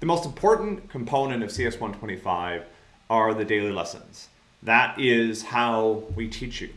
The most important component of CS125 are the daily lessons. That is how we teach you.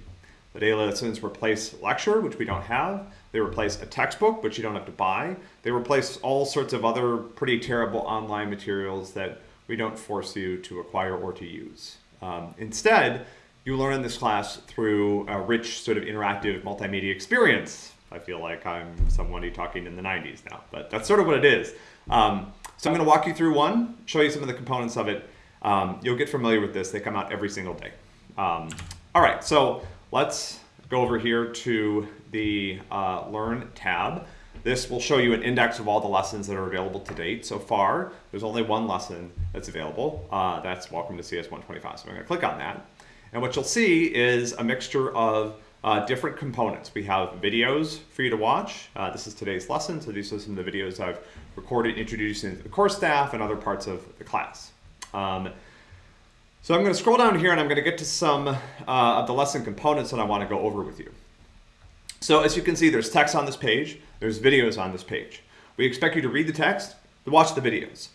The daily lessons replace lecture, which we don't have. They replace a textbook, which you don't have to buy. They replace all sorts of other pretty terrible online materials that we don't force you to acquire or to use. Um, instead, you learn this class through a rich sort of interactive multimedia experience. I feel like I'm somebody talking in the 90s now, but that's sort of what it is. Um, so I'm going to walk you through one, show you some of the components of it. Um, you'll get familiar with this. They come out every single day. Um, all right, so let's go over here to the uh, Learn tab. This will show you an index of all the lessons that are available to date. So far, there's only one lesson that's available. Uh, that's Welcome to CS125. So I'm going to click on that. And what you'll see is a mixture of uh, different components. We have videos for you to watch. Uh, this is today's lesson, so these are some of the videos I've recorded introducing the course staff and other parts of the class. Um, so I'm going to scroll down here and I'm going to get to some uh, of the lesson components that I want to go over with you. So as you can see, there's text on this page, there's videos on this page. We expect you to read the text, to watch the videos.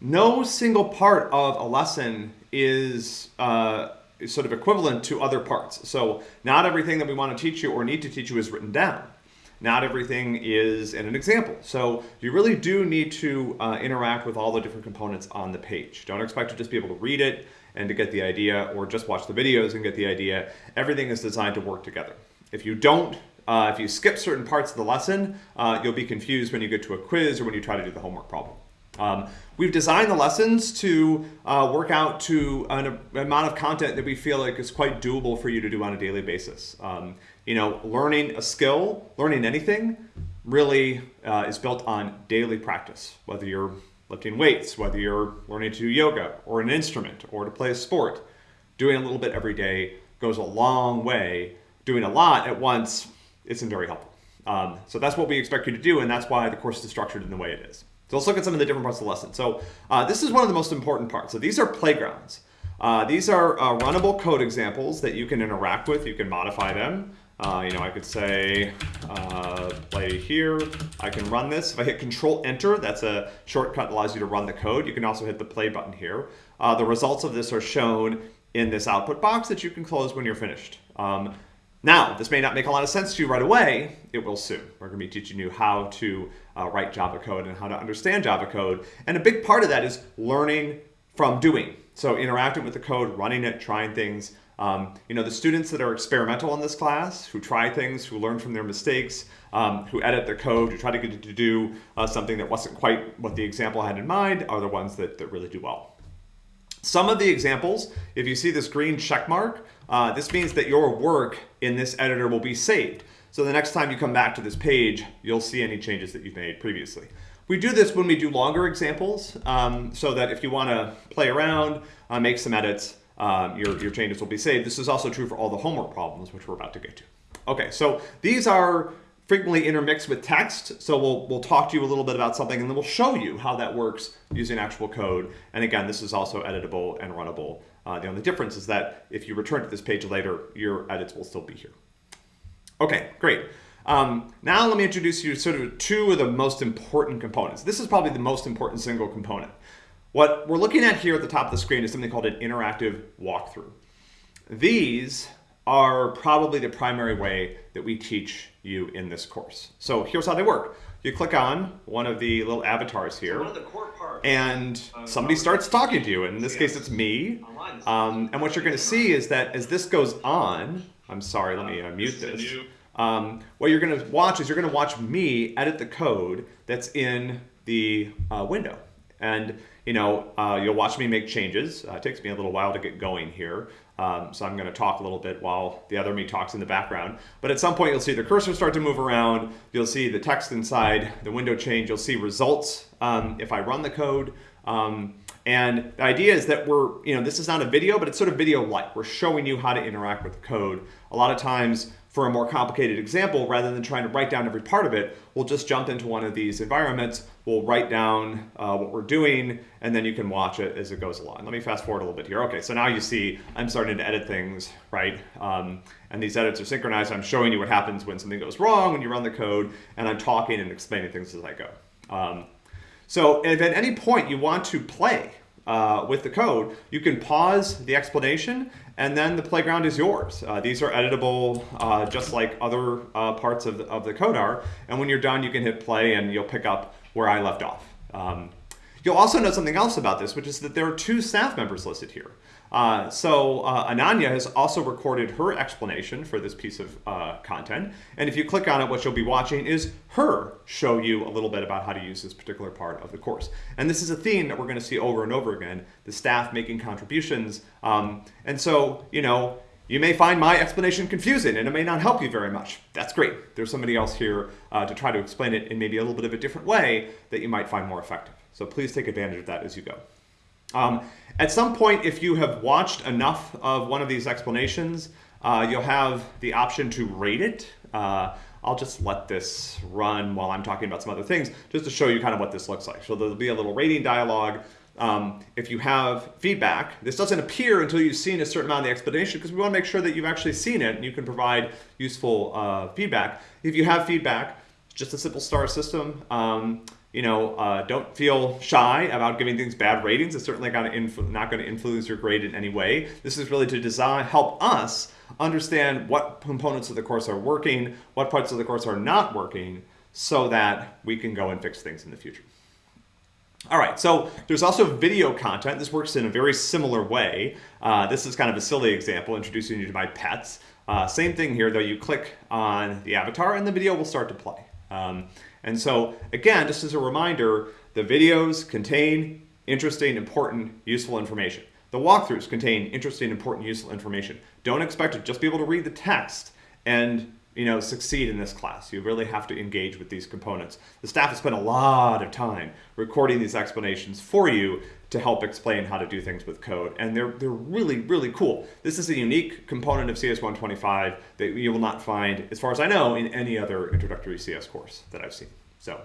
No single part of a lesson is uh, sort of equivalent to other parts. So not everything that we want to teach you or need to teach you is written down. Not everything is in an example. So you really do need to uh, interact with all the different components on the page. Don't expect to just be able to read it and to get the idea or just watch the videos and get the idea. Everything is designed to work together. If you don't, uh, if you skip certain parts of the lesson, uh, you'll be confused when you get to a quiz or when you try to do the homework problem. Um, we've designed the lessons to uh, work out to an, amount of content that we feel like is quite doable for you to do on a daily basis. Um, you know, learning a skill, learning anything, really uh, is built on daily practice. Whether you're lifting weights, whether you're learning to do yoga or an instrument or to play a sport, doing a little bit every day goes a long way. Doing a lot at once isn't very helpful. Um, so that's what we expect you to do, and that's why the course is structured in the way it is. So let's look at some of the different parts of the lesson. So uh, this is one of the most important parts. So these are playgrounds. Uh, these are uh, runnable code examples that you can interact with. You can modify them. Uh, you know, I could say uh, play here. I can run this. If I hit Control Enter, that's a shortcut that allows you to run the code. You can also hit the play button here. Uh, the results of this are shown in this output box that you can close when you're finished. Um, now, this may not make a lot of sense to you right away. It will soon. We're going to be teaching you how to uh, write Java code and how to understand Java code. And a big part of that is learning from doing. So interacting with the code, running it, trying things. Um, you know, the students that are experimental in this class, who try things, who learn from their mistakes, um, who edit their code, who try to get to do uh, something that wasn't quite what the example had in mind, are the ones that, that really do well. Some of the examples, if you see this green check mark, uh, this means that your work in this editor will be saved. So the next time you come back to this page, you'll see any changes that you've made previously. We do this when we do longer examples, um, so that if you want to play around, uh, make some edits, um, your, your changes will be saved. This is also true for all the homework problems, which we're about to get to. Okay, so these are frequently intermixed with text. So we'll, we'll talk to you a little bit about something and then we'll show you how that works using actual code. And again, this is also editable and runnable. Uh, the only difference is that if you return to this page later, your edits will still be here. Okay, great. Um, now let me introduce you to sort of two of the most important components. This is probably the most important single component. What we're looking at here at the top of the screen is something called an interactive walkthrough. These are probably the primary way that we teach you in this course. So here's how they work. You click on one of the little avatars here, and somebody starts talking to you. And In this case, it's me. Um, and what you're going to see is that as this goes on, I'm sorry, let me uh, mute this. Um, what you're going to watch is you're going to watch me edit the code that's in the uh, window. And you know, uh, you'll watch me make changes. Uh, it takes me a little while to get going here. Um, so I'm going to talk a little bit while the other me talks in the background. But at some point you'll see the cursor start to move around. You'll see the text inside the window change. You'll see results um, if I run the code. Um, and the idea is that we're, you know, this is not a video, but it's sort of video-like. We're showing you how to interact with the code. A lot of times for a more complicated example, rather than trying to write down every part of it, we'll just jump into one of these environments, we'll write down uh, what we're doing, and then you can watch it as it goes along. Let me fast forward a little bit here. Okay, so now you see I'm starting to edit things, right? Um, and these edits are synchronized. I'm showing you what happens when something goes wrong, when you run the code, and I'm talking and explaining things as I go. Um, So if at any point you want to play uh, with the code, you can pause the explanation and then the playground is yours. Uh, these are editable uh, just like other uh, parts of the, of the code are. And when you're done, you can hit play and you'll pick up where I left off. Um, you'll also know something else about this, which is that there are two staff members listed here. Uh, so uh, Ananya has also recorded her explanation for this piece of uh, content. And if you click on it, what you'll be watching is her show you a little bit about how to use this particular part of the course. And this is a theme that we're going to see over and over again, the staff making contributions. Um, and so, you know, you may find my explanation confusing and it may not help you very much. That's great. There's somebody else here uh, to try to explain it in maybe a little bit of a different way that you might find more effective. So please take advantage of that as you go. Um, at some point, if you have watched enough of one of these explanations, uh, you'll have the option to rate it. Uh, I'll just let this run while I'm talking about some other things, just to show you kind of what this looks like. So there'll be a little rating dialog. Um, if you have feedback, this doesn't appear until you've seen a certain amount of the explanation because we want to make sure that you've actually seen it and you can provide useful uh, feedback. If you have feedback, just a simple star system. Um, you know, uh, don't feel shy about giving things bad ratings. It's certainly not going to influence your grade in any way. This is really to design, help us understand what components of the course are working, what parts of the course are not working, so that we can go and fix things in the future. All right, so there's also video content. This works in a very similar way. Uh, this is kind of a silly example, introducing you to my pets. Uh, same thing here, though. You click on the avatar and the video will start to play. Um, and so again, just as a reminder, the videos contain interesting, important, useful information. The walkthroughs contain interesting, important, useful information. Don't expect to just be able to read the text and you know, succeed in this class. You really have to engage with these components. The staff has spent a lot of time recording these explanations for you to help explain how to do things with code. And they're, they're really, really cool. This is a unique component of CS125 that you will not find, as far as I know, in any other introductory CS course that I've seen. So,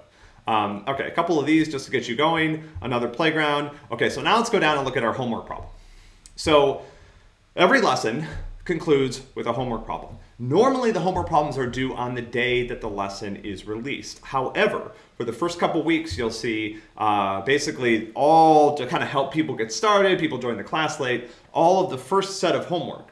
um, okay, a couple of these just to get you going. Another playground. Okay, so now let's go down and look at our homework problem. So every lesson concludes with a homework problem. Normally the homework problems are due on the day that the lesson is released. However, for the first couple weeks, you'll see uh, basically all to kind of help people get started, people join the class late, all of the first set of homework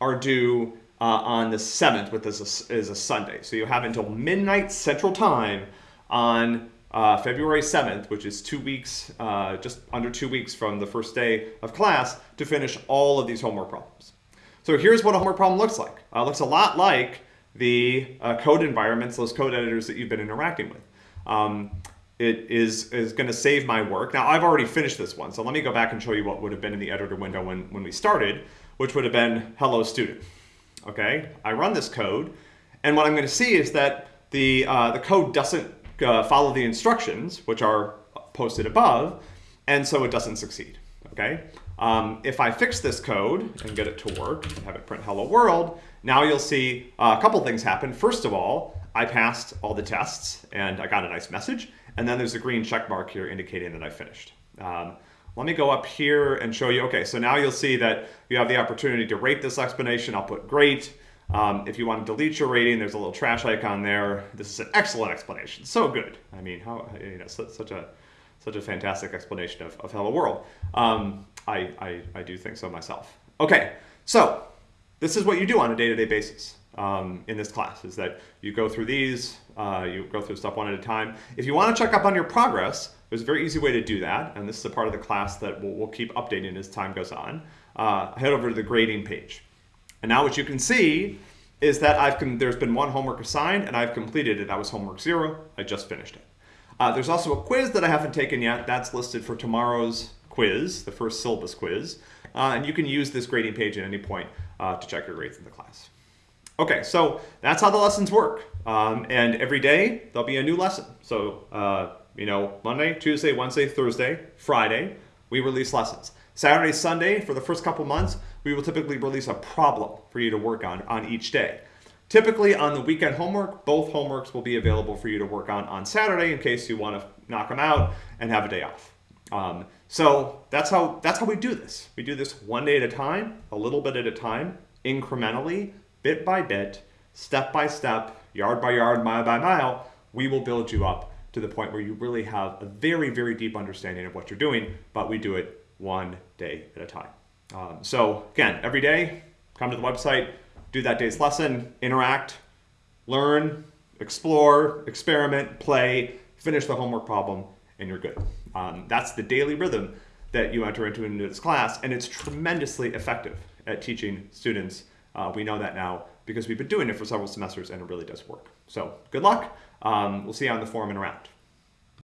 are due uh, on the 7th, which is a, is a Sunday. So you have until midnight Central Time on uh, February 7th, which is two weeks, uh, just under two weeks from the first day of class, to finish all of these homework problems. So here's what a homework problem looks like. Uh, looks a lot like the uh, code environments, those code editors that you've been interacting with. Um, it is, is going to save my work. Now, I've already finished this one, so let me go back and show you what would have been in the editor window when, when we started, which would have been hello student. Okay, I run this code, and what I'm going to see is that the, uh, the code doesn't uh, follow the instructions, which are posted above, and so it doesn't succeed. Okay, um, if I fix this code and get it to work and have it print hello world, now you'll see a couple things happen. First of all, I passed all the tests and I got a nice message. And then there's a green check mark here indicating that I finished. Um, let me go up here and show you. Okay, so now you'll see that you have the opportunity to rate this explanation. I'll put great. Um, if you want to delete your rating, there's a little trash icon there. This is an excellent explanation. So good. I mean, how you know, such a such a fantastic explanation of, of Hello World. Um, I, I, I do think so myself. Okay, so this is what you do on a day-to-day -day basis um, in this class, is that you go through these, uh, you go through stuff one at a time. If you want to check up on your progress, there's a very easy way to do that, and this is a part of the class that we'll, we'll keep updating as time goes on. Uh, head over to the grading page. And now what you can see is that I've there's been one homework assigned and I've completed it. That was homework zero. I just finished it. Uh, there's also a quiz that I haven't taken yet. That's listed for tomorrow's quiz, the first syllabus quiz. Uh, and you can use this grading page at any point uh, to check your grades in the class. Okay, so that's how the lessons work. Um, and every day there'll be a new lesson. So, uh, you know, Monday, Tuesday, Wednesday, Thursday, Friday, we release lessons. Saturday, Sunday, for the first couple months, we will typically release a problem for you to work on on each day. Typically on the weekend homework, both homeworks will be available for you to work on on Saturday in case you want to knock them out and have a day off. Um, so that's how, that's how we do this. We do this one day at a time, a little bit at a time, incrementally, bit by bit, step by step, yard by yard, mile by mile, we will build you up to the point where you really have a very, very deep understanding of what you're doing, but we do it one day at a time. Um, so again, every day, come to the website, do that day's lesson, interact, learn, explore, experiment, play, finish the homework problem, and you're good. Um, that's the daily rhythm that you enter into in this class, and it's tremendously effective at teaching students. Uh, we know that now because we've been doing it for several semesters, and it really does work. So good luck. Um, we'll see you on the forum and around.